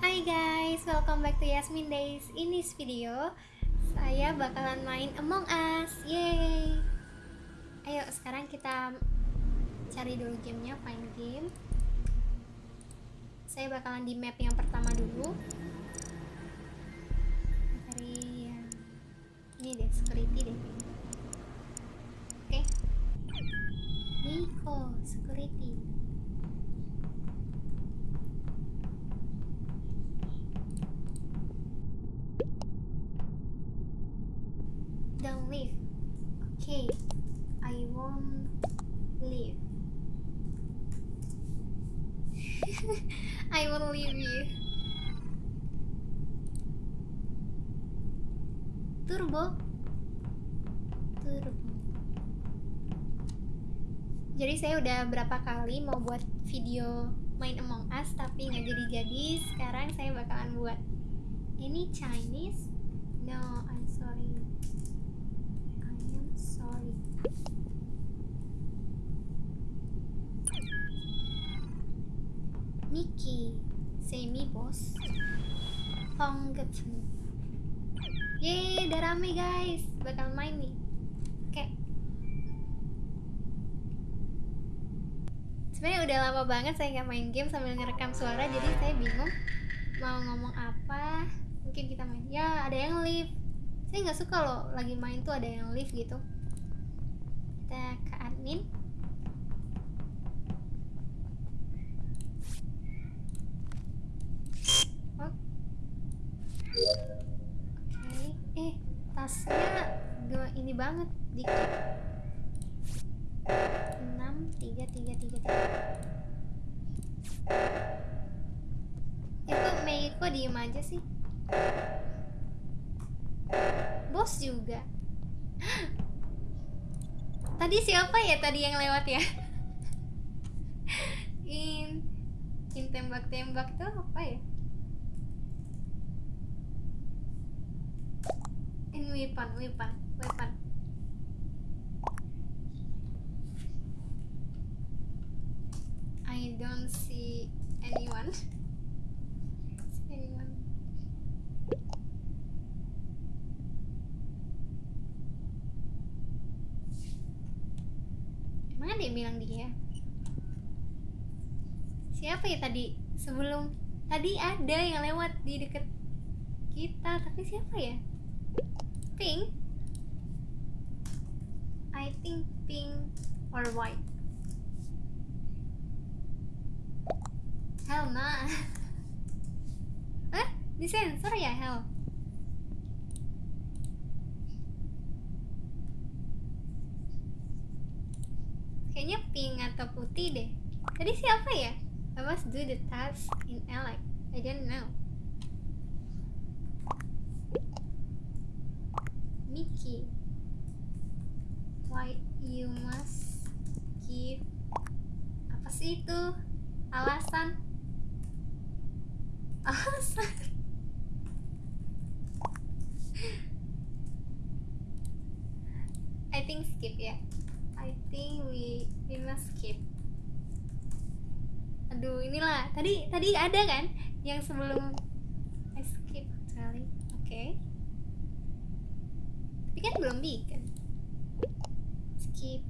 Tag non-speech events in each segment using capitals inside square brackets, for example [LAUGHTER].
Hai guys, welcome back to Yasmin Days. In this video, saya bakalan main Among Us. Yeay. Ayo, sekarang kita cari dulu gamenya, find game. Saya bakalan di map yang pertama dulu. Cari yang ini deh, security deh. Oke. Nico, security. Don't leave. Okay, I won't leave. I won't leave you. Turbo. Turbo. Jadi saya udah berapa kali mau buat video main Among Us tapi nggak jadi-jadi. Sekarang saya bakalan buat. Ini Chinese? No, I'm sorry. I am sorry. Mickey, say me boss. Honggetsu. Yeay, udah rame guys. Bakal main nih. Sebenarnya udah lama banget saya nggak main game sambil ngerekam suara, jadi saya bingung mau ngomong apa. Mungkin kita main. Ya, ada yang live. Saya nggak suka loh lagi main tuh ada yang live gitu. Kita ke admin. Oh. Oke, eh tasnya ini banget dikit. 6 3 3 3 3. Itu Mei kok diem aja sih? Bos juga. [GASPS] Tadi siapa ya tadi yang lewat ya? [LAUGHS] In in tembak-tembak tuh apa ya? In weapon, weapon, weapon. I don't see anyone. Bilang dia? Siapa ya tadi sebelum tadi ada yang lewat di deket kita tapi siapa ya? Pink? I think pink or white. Hell nah. Eh, disensor ya Hell? Kayaknya pink atau putih deh. Tadi siapa ya? I must do the task in Alec. I don't know. Mickey. Why you must give apa sih itu? Alasan [LAUGHS] I think skip ya. I think we we must skip. Aduh inilah. Tadi tadi ada kan yang sebelum I skip kali? Oke. Tapi kan belum bikin. Skip.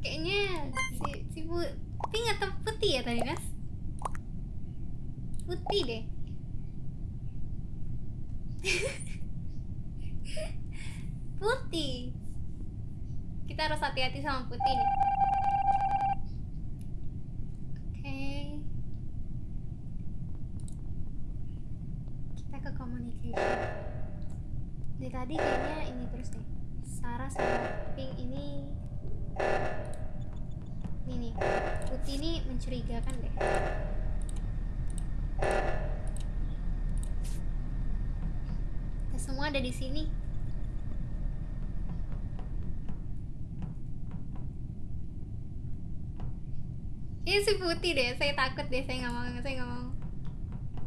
Kayaknya si si bu pink atau putih ya tadi Nas putih deh. Putih. Kita harus hati-hati sama putih nih. Oke. Kita ke communication. Dari tadi kayaknya ini terus deh. Sarah sama Pink ini ini nih. Putih ini mencurigakan deh kita semua ada di sini. Ini si putih deh saya takut deh saya nggak mau saya nggak mau.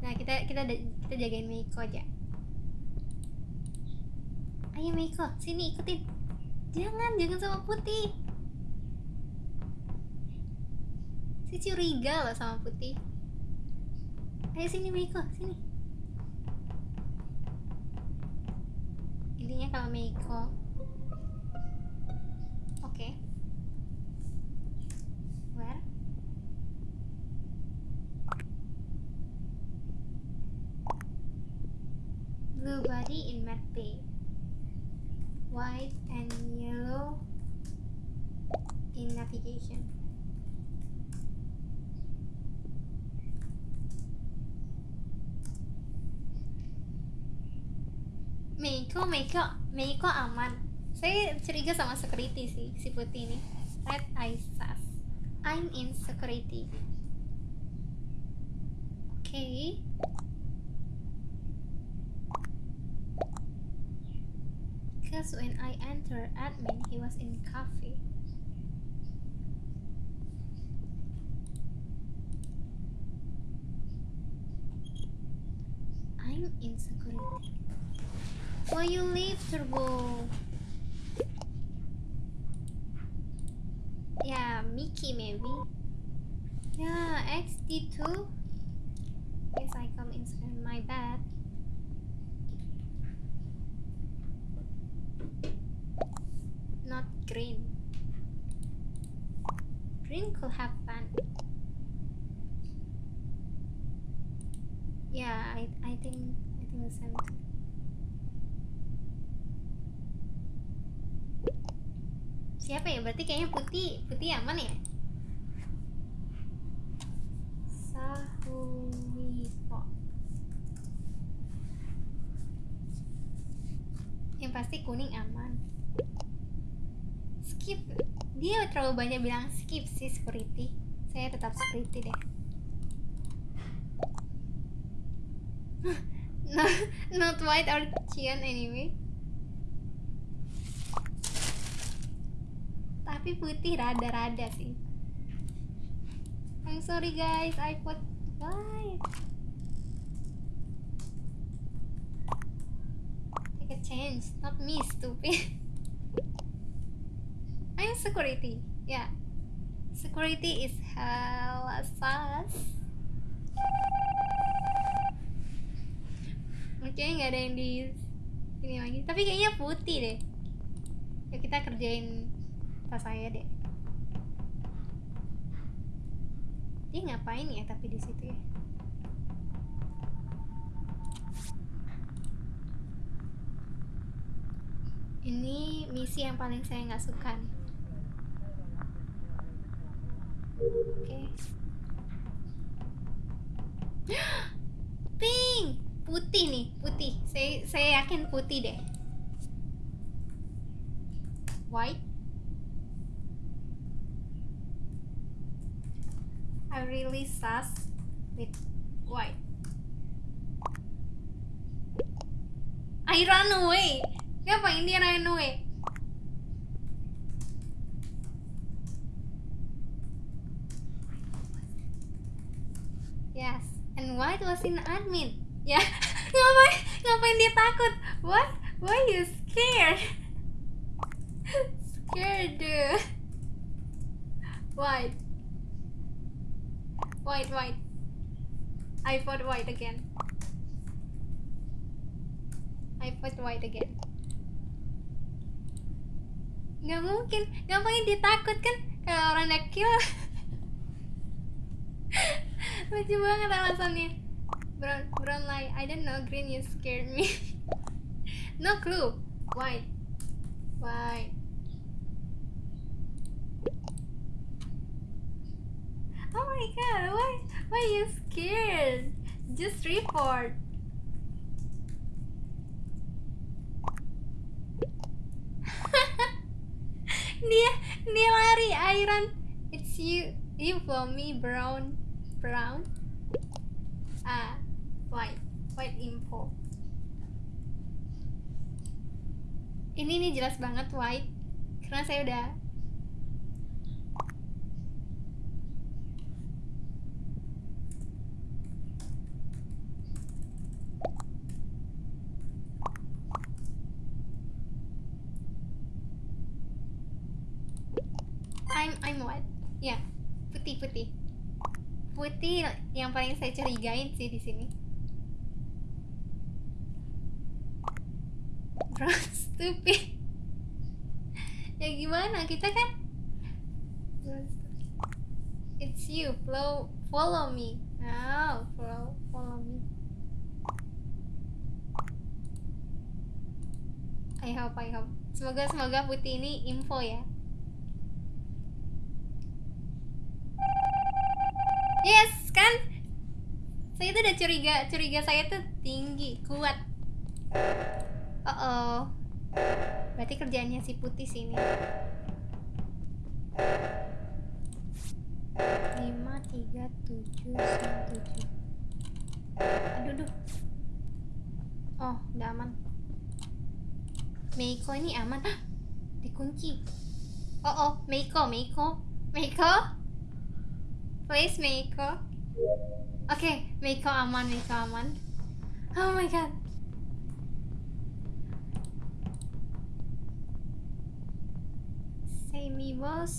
Nah kita kita kita jagain Meiko aja. Ayo Meiko sini ikutin. Jangan jangan sama putih. Si curiga loh sama putih Ayo sini Meiko, sini. Intinya kalau Meiko Oke. Where? Blue body in matte bay. White and yellow in navigation. Meiko, Meiko, Meiko aman. Saya curiga sama security sih, si putih ini. Red Isas. I'm in security. Oke. Okay. Because when I entered admin, he was in cafe. I'm in security. Why you leave, Turbo? Yeah, Mickey maybe. Yeah, XD2. Yes, I come in my bed. Not green. Green could have fun. Yeah, I I think I think the same too. Siapa ya? Berarti kayaknya putih putih aman ya? Sahuwipo. Yang pasti kuning aman. Skip. Dia terlalu banyak bilang skip sih security. Saya tetap security deh. [LAUGHS] not, not white or cyan anyway. Tapi putih rada-rada sih. I'm sorry guys. I put white take a chance. Not me stupid. [LAUGHS] I'm security. Yeah. Security is hella sus. Oke nggak ada yang di sini lagi. Tapi kayaknya putih deh. Ya kita kerjain saya deh dia ngapain ya tapi di situ ya? Ini misi yang paling saya nggak suka oke. [GASPS] Pink! Putih nih putih. Saya saya yakin putih deh. White I really sus with white. I run away. Ngapain dia run away? Yes, and white was in admin. Yeah. ngapain? Ngapain dia takut? What? Why you scared? [LAUGHS] scared, dude. White. White, white. I put white again. I put white again. Gak mungkin. Ngapain dia takut kan? Kalau orang udah kill. [LAUGHS] Lucu banget alasannya. Brown, brown light. I don't know. Green, you scared me. [LAUGHS] no clue. White. White. Oh my god, why why are you scared? Just report. [LAUGHS] dia dia lari Iron. It's you you for me brown brown. Ah, white white info. Ini nih jelas banget white karena saya udah I'm I'm what? Yeah, putih putih. yang paling saya curigain sih di sini. [LAUGHS] Bro, stupid. ya gimana? Kita kan It's you. Follow follow me. Oh, follow follow me. I hope, I hope. Semoga semoga putih ini info ya. Yes, kan? Saya tuh udah curiga, curiga saya tuh tinggi, kuat. Oh, oh. Berarti kerjaannya si putih sini. lima tiga tujuh sembilan tujuh aduh aduh oh udah aman Meiko ini aman [GASPS] dikunci oh oh Meiko Meiko Meiko please Meiko. Oke okay, Meiko aman Meiko aman oh my god. Say me apa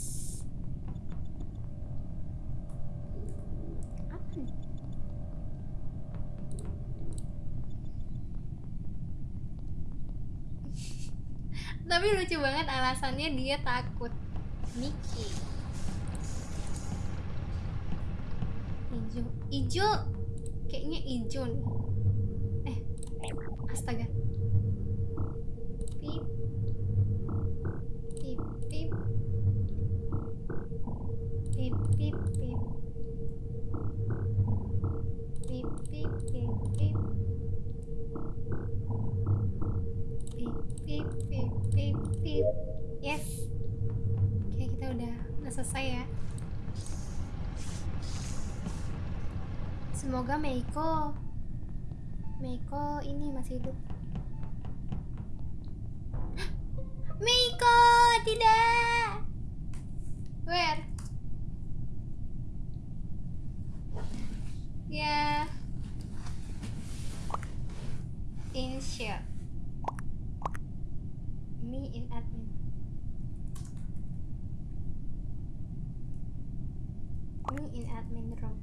tapi lucu banget alasannya dia takut. Mickey hijau hijau kayaknya hijau nih. Eh. Astaga. Pip pip. Pip pip pip. Pip pip pip pip. Pip pip pip pip pip. Yes. Oke kita udah udah selesai ya semoga Meiko Meiko ini masih hidup. [GASPS] Meiko tidak! Where? Ya. Insert me in admin. Me in admin room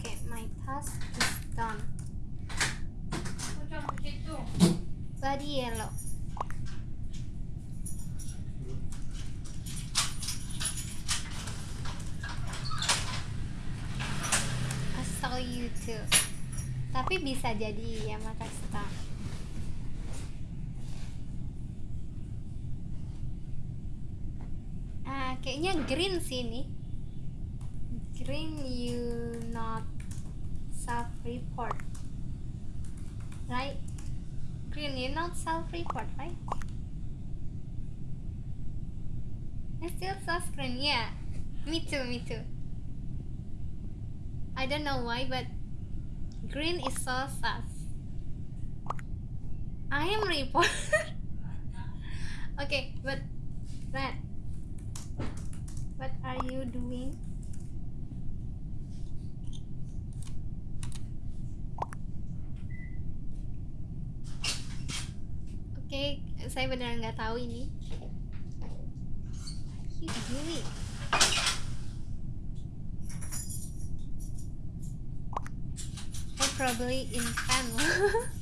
okay my task is done body yellow I saw you too tapi bisa jadi ya Makasta ah kayaknya green sih ini. Green you not self report right? Green you not self report right? I still saw screen yeah. Me too me too. I don't know why, but green is so sus. I am report. [LAUGHS] okay, but red. What are you doing? Oke, saya beneran nggak tahu ini. Ih, Gini. Probably in pen. [LAUGHS]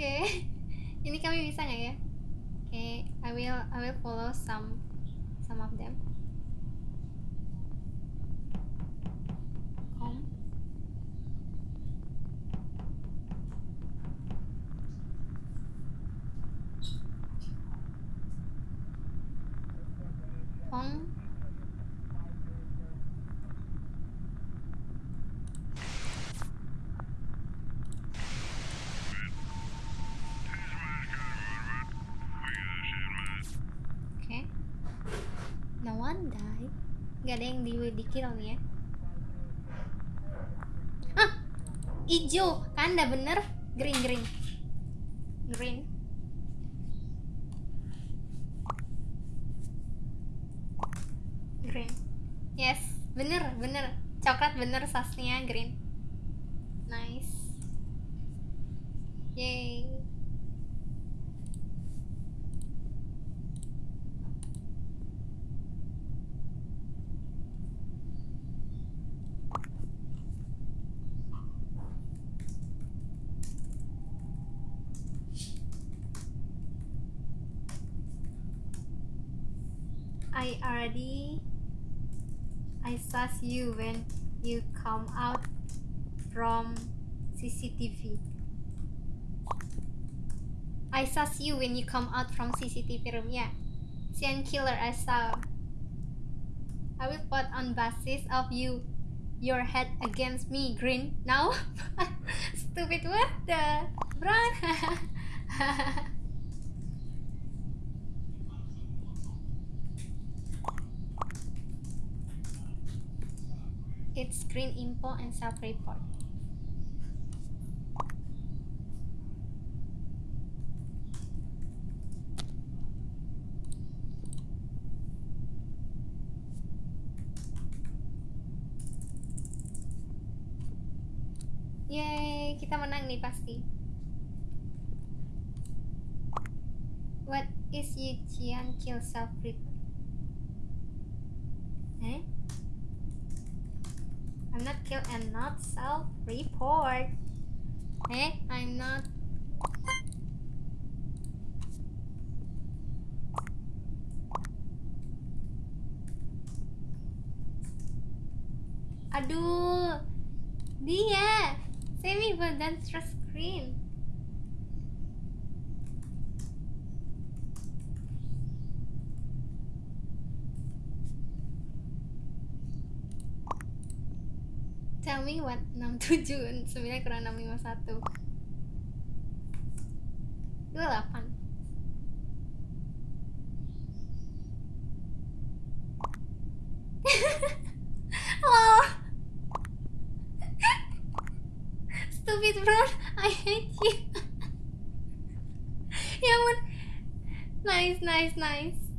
Oke, [LAUGHS] ini kami bisa nggak ya? Oke, I will I will follow some some of them. Nggak ada yang di di kill nih ya. Ah hijau. Kanda bener. Green green. Green. Green. Yes bener bener. Coklat bener sasnya green I already I saw you when you come out from CCTV. I saw you when you come out from CCTV room. Yeah, Sian killer I saw. I will put on basis of you, your head against me. Green now. [LAUGHS] Stupid what the brown. [LAUGHS] it's green info and self-report. Yeay, kita menang nih pasti. What is Yijian kill self report? Eh? I'm not kill and not self report. Eh? I'm not. Aduh, dia semi dan screen. Tell me what 67 9 kurang 651 28 Wow Stupid bro. I hate you. [LAUGHS] Ya ampun. Nice nice nice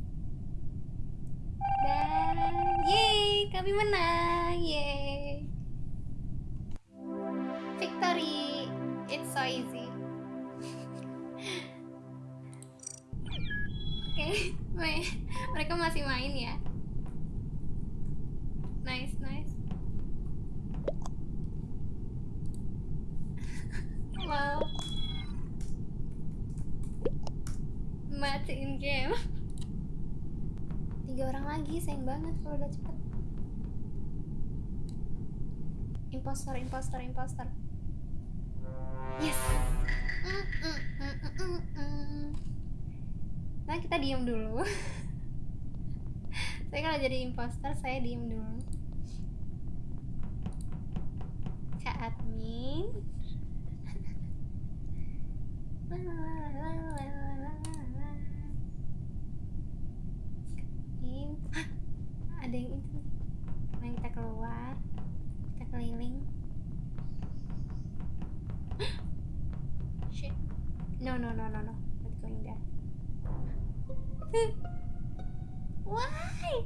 banget kalau udah cepet. Impostor, impostor, impostor Yes. Nah kita diem dulu. [LAUGHS] Saya kalau jadi impostor saya diem dulu. Kak admin [LAUGHS] In- Hah, ada yang itu Mari kita keluar kita keliling shit no no no no no not going there why?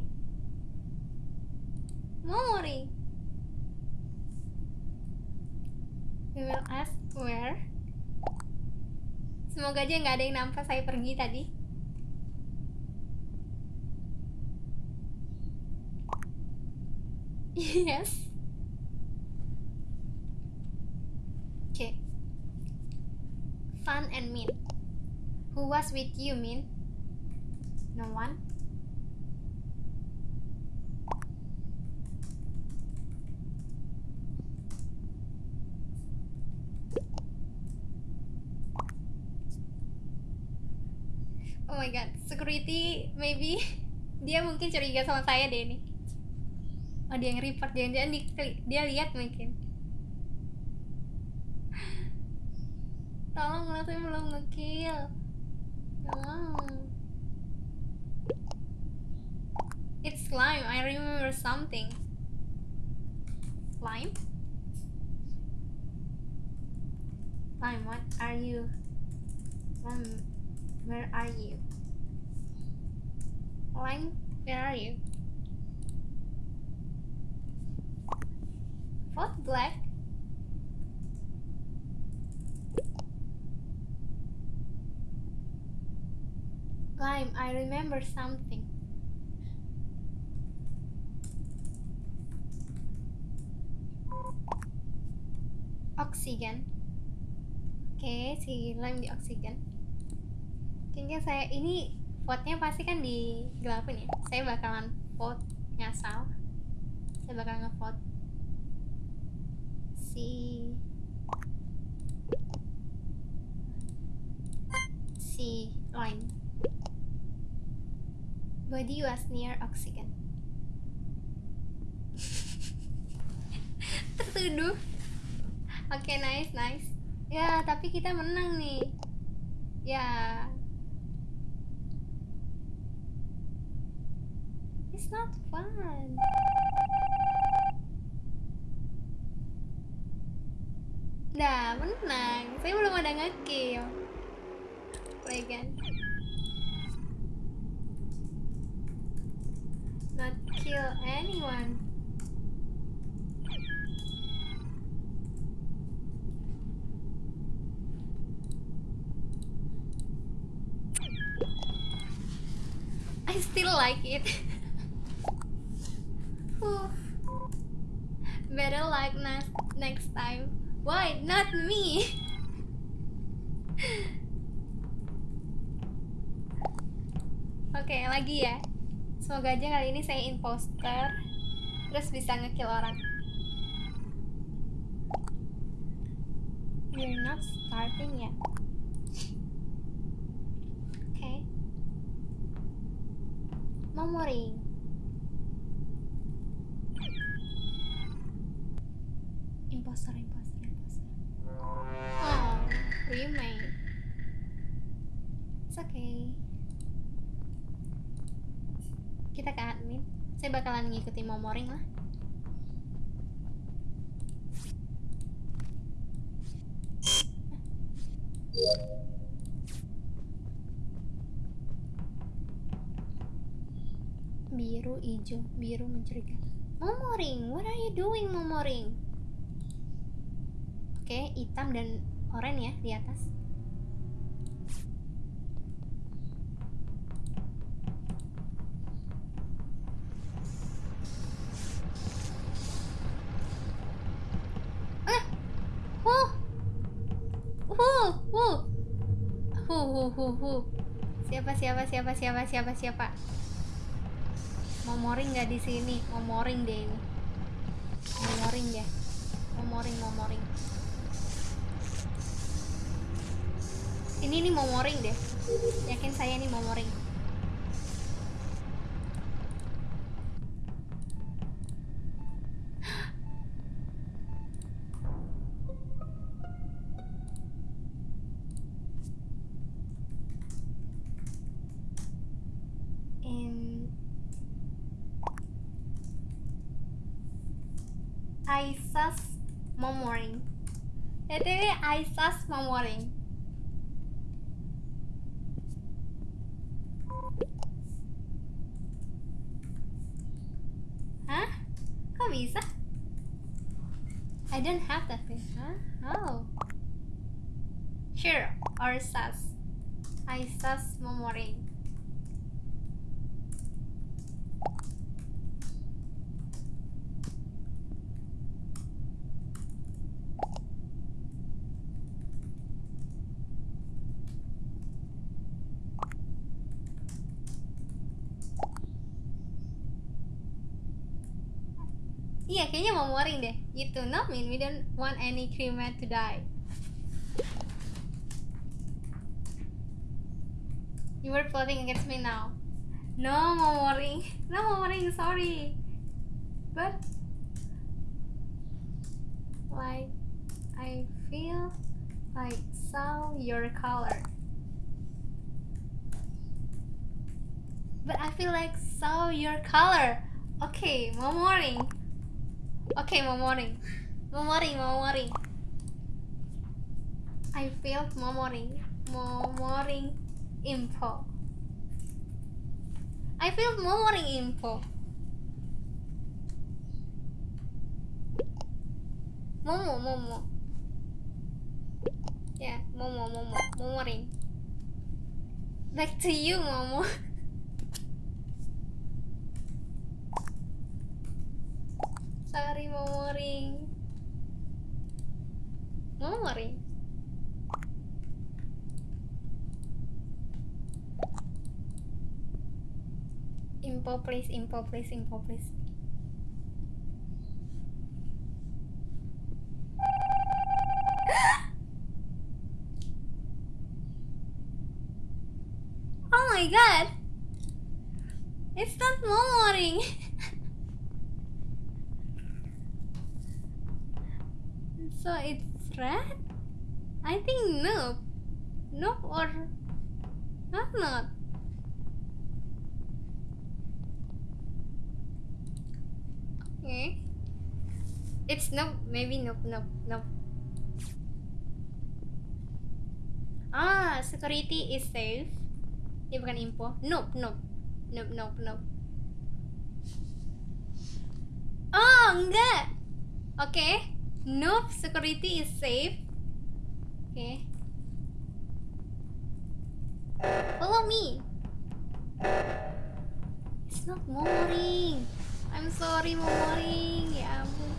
Momori we will ask where. Semoga aja nggak ada yang nampak saya pergi tadi. [LAUGHS] Yes. Okay. Fun and mean. Who was with you mean no one? Oh my god security maybe. [LAUGHS] Dia mungkin curiga sama saya deh ini oh dia yang report jangan-jangan di, dia lihat mungkin. [GASPS] Tolong saya belum ngekill. Tolong It's slime. I remember something. Slime? Slime, what are you? Um, where are you? Slime, where are you? What black? Slime, I remember something. Oksigen. Oke, si lime di oksigen. Kayaknya saya ini vote-nya pasti kan digelapin ya. Saya bakalan vote ngasal. Saya bakal ngevote si si lime. Body was near oxygen. [LAUGHS] Tertuduh. Oke, nice, nice. Ya, tapi kita menang nih. Ya. It's not fun. Nah, menang. Saya belum ada ngekill. Play again. Not kill anyone. I still like it. Better like next next time. Why not me? Oke, lagi ya. Semoga aja kali ini saya imposter terus bisa ngekill orang. You're not starting yet. Oke. Memory. Imposter, imposter, imposter. Oh, remake. It's okay. Kita ke admin. Saya bakalan ngikutin momoring lah. Biru, hijau, biru mencurigakan. Momoring, what are you doing, Momoring? Oke, hitam dan oranye ya di atas. Huh, huh, huh, huh, huh. Siapa, siapa, siapa, siapa, siapa, siapa? Momoring nggak di sini? Momoring deh ini. Momoring ya. Momoring, momoring. Ini nih momoring deh. Yakin saya nih momoring. In momoring. ETW Aisas momoring. Hah? Kok bisa? I don't have that thing. Huh? Oh. Sure, or sus. I sus momoring. Moring deh. Gitu, no mean we don't want any crewmate to die. You were plotting against me now. No, Momoring. [LAUGHS] No, Momoring, sorry. But, like, I feel like saw your color. but I feel like saw your color. Okay, more morning. Okay, more morning. More morning, more morning. I feel more morning. More morning info. I feel more morning info. Momo, Momo. Yeah, Momo, Momo, Momoring. Back to you, Momo. [LAUGHS] Sorry, Momoring. Momoring. Info please, info please, info please. [GASPS] oh my god! It's not morning! [LAUGHS] so it's red? I think no. No or not not. Okay. It's nope, maybe nope, nope, nope. Ah, security is safe. Dia bukan info. Nope, nope. Nope, nope, nope. Oh, enggak. Okay. Nope, security is safe. Okay. Follow me. It's not morning. I'm sorry Momoring ya ampun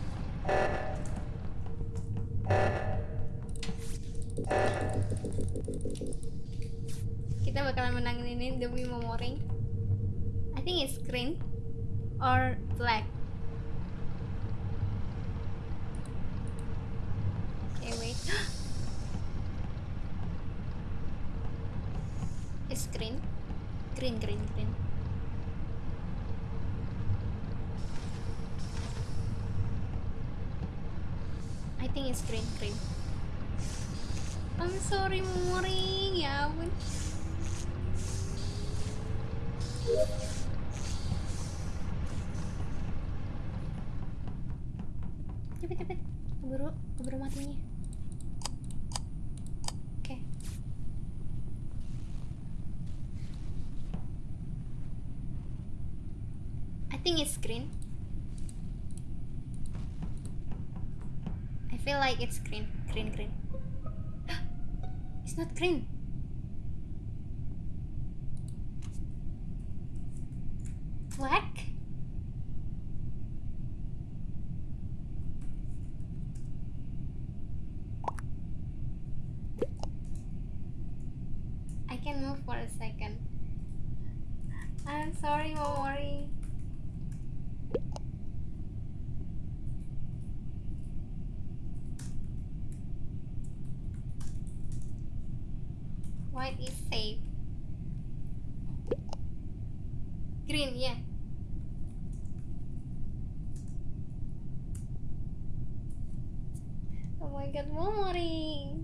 kita bakalan menangin ini demi Momoring I think it's green or black green green green I think it's green green I'm sorry Moring ya I think it's green I feel like it's green. Green, green. [GASPS] it's not green. Black? God, Momori.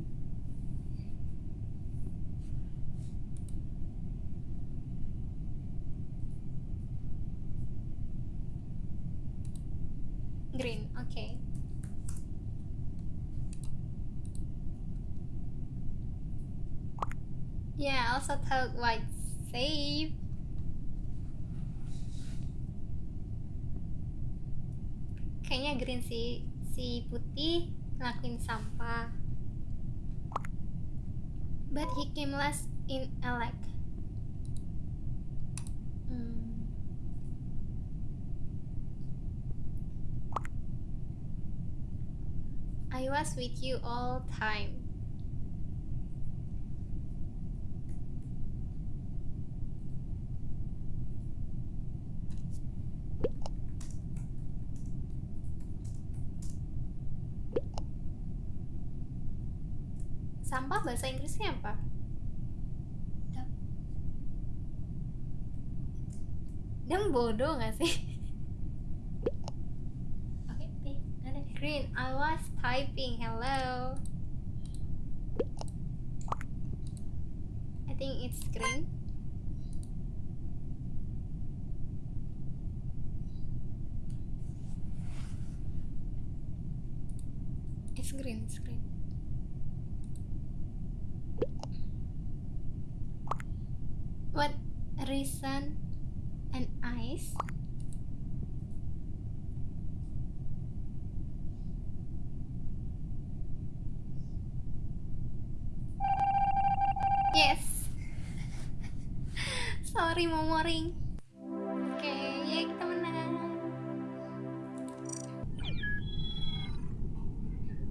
Green, okay. Yeah, I also thought white safe. Kayaknya green sih, si putih ngelakuin sampah. But he came last in elect. Hmm. I was with you all time. konteksnya apa? Bodoh gak sih? Oke, okay, green. I was typing. Hello. I think it's green. It's green. It's green. Reason and ice. Yes. [LAUGHS] Sorry momoring oke ya kita menang.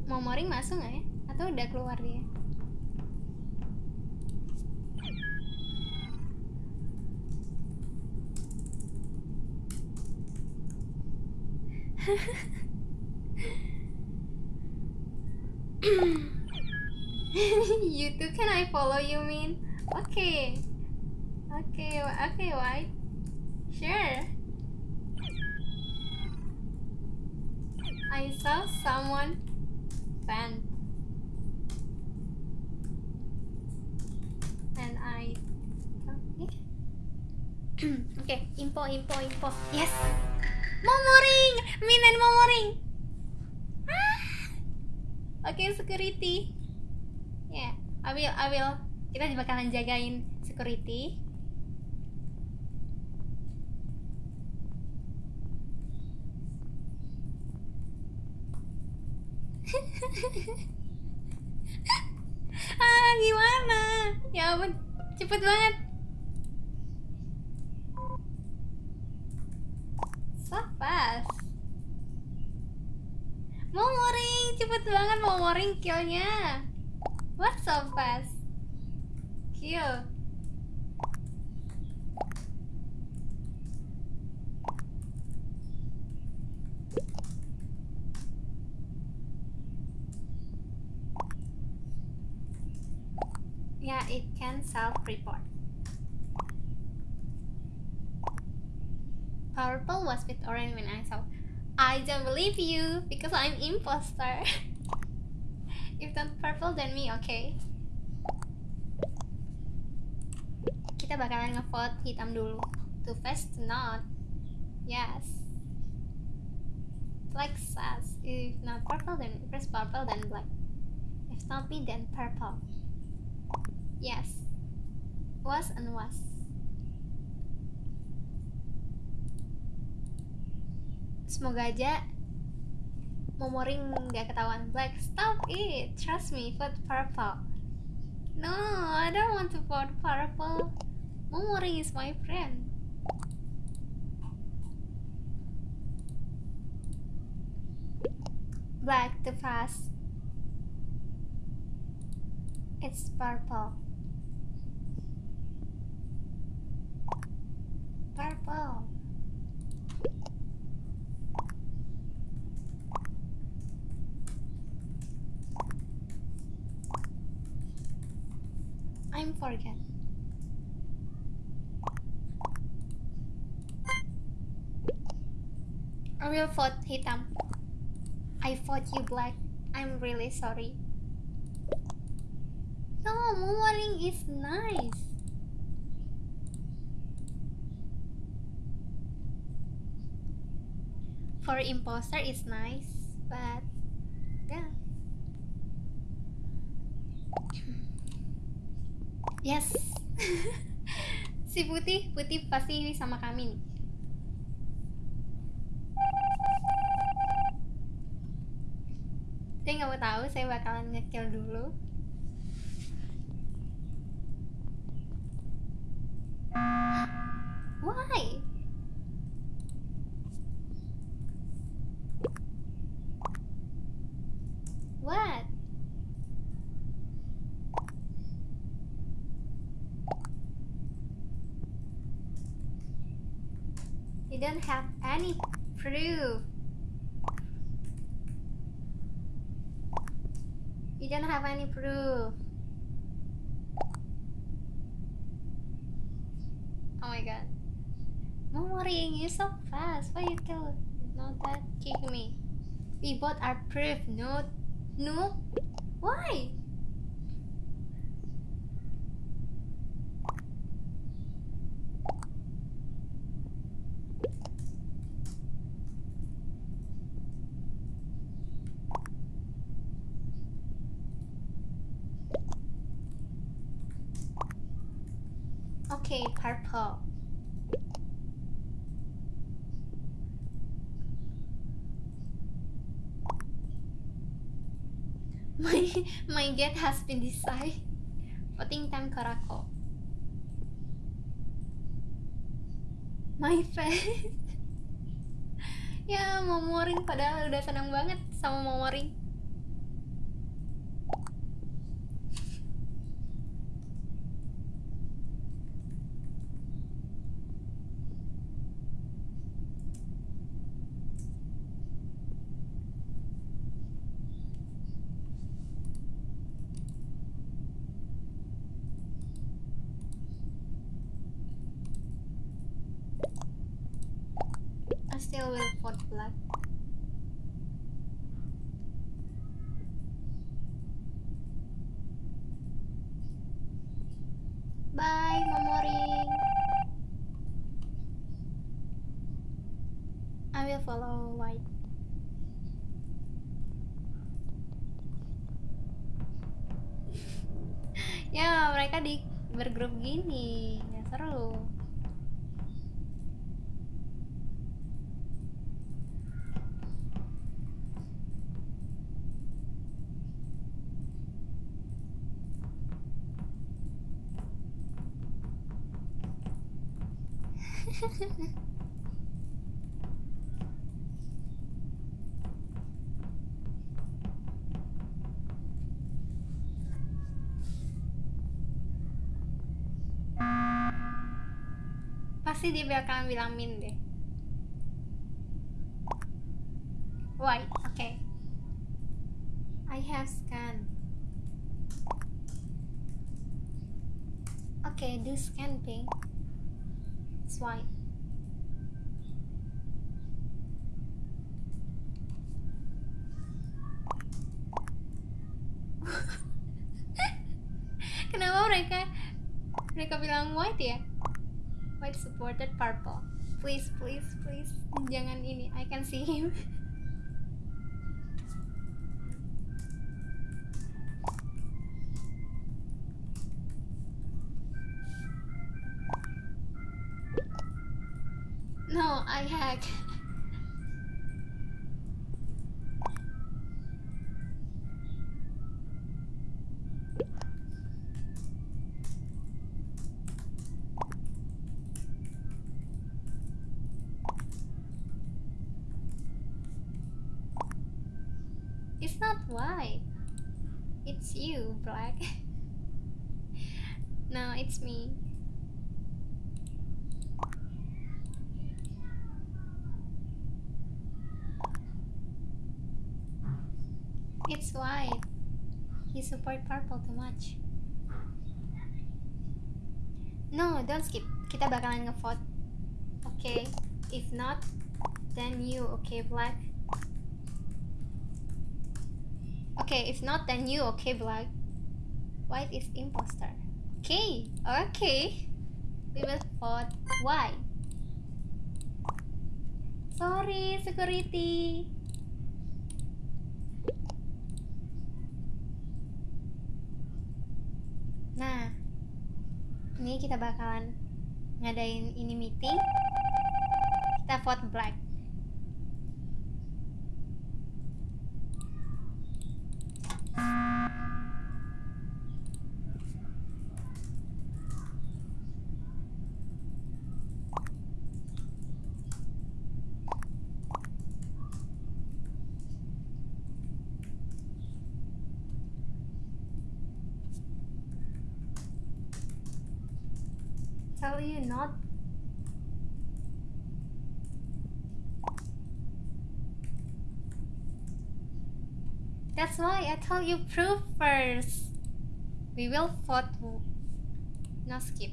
Momoring masuk nggak ya? Atau udah keluar dia [LAUGHS] YouTube can I follow you mean? Okay. Okay, okay, why? Sure. I saw someone fan. And I okay. [CLEARS THROAT] okay, info, info, info. Yes. Momoring, Min and Momoring. Ah. Oke, okay, security. Ya, yeah, I will, I will. Kita bakalan jagain security. [LAUGHS] ah, gimana? Ya ampun, cepet banget. Ngoring killnya. What so fast? Kill. Yeah, it can self-report. Purple was with orange when I saw. I don't believe you because I'm imposter. [LAUGHS] if not purple then me, okay? Kita bakalan ngevote hitam dulu. Too fast to not. Yes. Black says if not purple then press purple then black. If not me then purple. Yes. Was and was. Semoga aja Momoring nggak ketahuan black. Stop it. Trust me. Vote purple. No, I don't want to vote purple. Momoring is my friend. Black too fast. It's purple. Purple. I'm forget. I will vote hitam. I vote you black. I'm really sorry. No, moonwalling is nice. For imposter is nice, but yeah. Yes. [LAUGHS] si putih, putih pasti sama kami nih. Saya nggak mau tahu, saya bakalan ngekill dulu. Don't have any proof. Oh my god. No worrying, you're so fast. Why you kill? Not that kick me. We both are proof. No, no. Why? [LAUGHS] My get has been decided. Voting time Karako. My face. [LAUGHS] ya, momoring padahal udah senang banget sama momoring. I still will vote black. Bye, Momoring. I will follow white. [LAUGHS] ya, mereka di bergrup gini. Ya seru. Pasti dia bakalan bilang min deh. White, oke. I have scan. Oke, do scan pink. Swipe. [LAUGHS] Kenapa mereka mereka bilang white ya? White supported purple. Please, please, please, jangan ini. I can see him. [LAUGHS] No, I hack. Don't skip. Kita bakalan ngevote. Okay. If not, then you. Okay, black. Okay, if not, then you. Okay, black. White is imposter. Okay. Okay. We will vote white. Sorry, security. Nah, ini kita bakalan ngadain ini meeting. Kita vote black. That's why I tell you proof first. We will vote. No skip.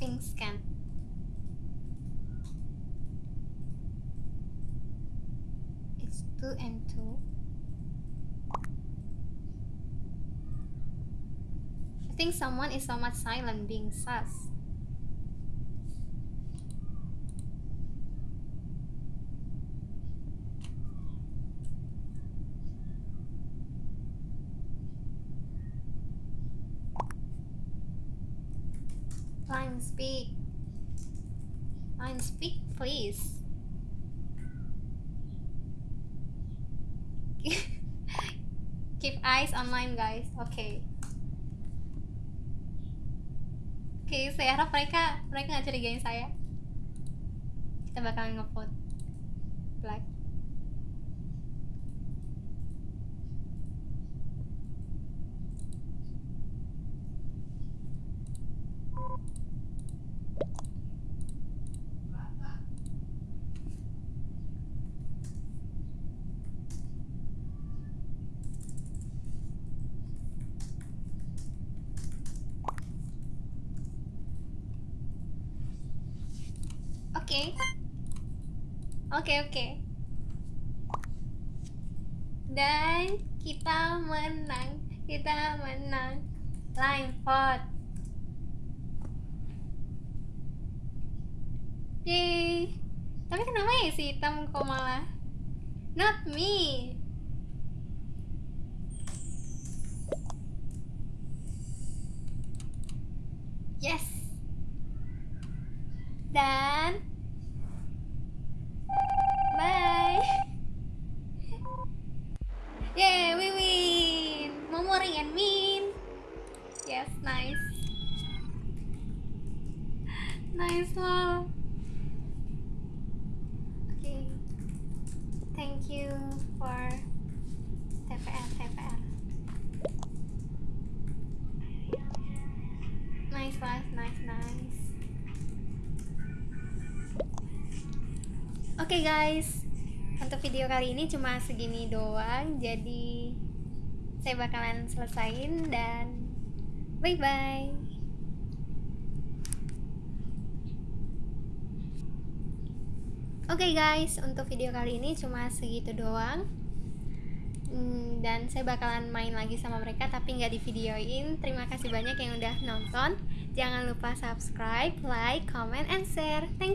Pink scan. It's two and two. Think someone is so much silent being sus. Line speak. Line speak, please. [LAUGHS] Keep eyes online, guys. Okay. Oke, saya harap mereka mereka nggak curigain saya. Kita bakalan ngevote black. Oke. Oke, oke. Dan kita menang. Kita menang. Line vote. Yeay. Tapi kenapa ya si hitam kok malah Not me Yes Dan Bye Yeay, we win Momori and Min Yes, nice Nice wow Okay Thank you for TPR, TPR Nice, nice, nice, nice Oke okay guys, untuk video kali ini cuma segini doang, jadi saya bakalan selesain dan bye bye. Oke okay guys, untuk video kali ini cuma segitu doang. Hmm, dan saya bakalan main lagi sama mereka tapi nggak di videoin. Terima kasih banyak yang udah nonton. Jangan lupa subscribe, like, comment, and share. Thank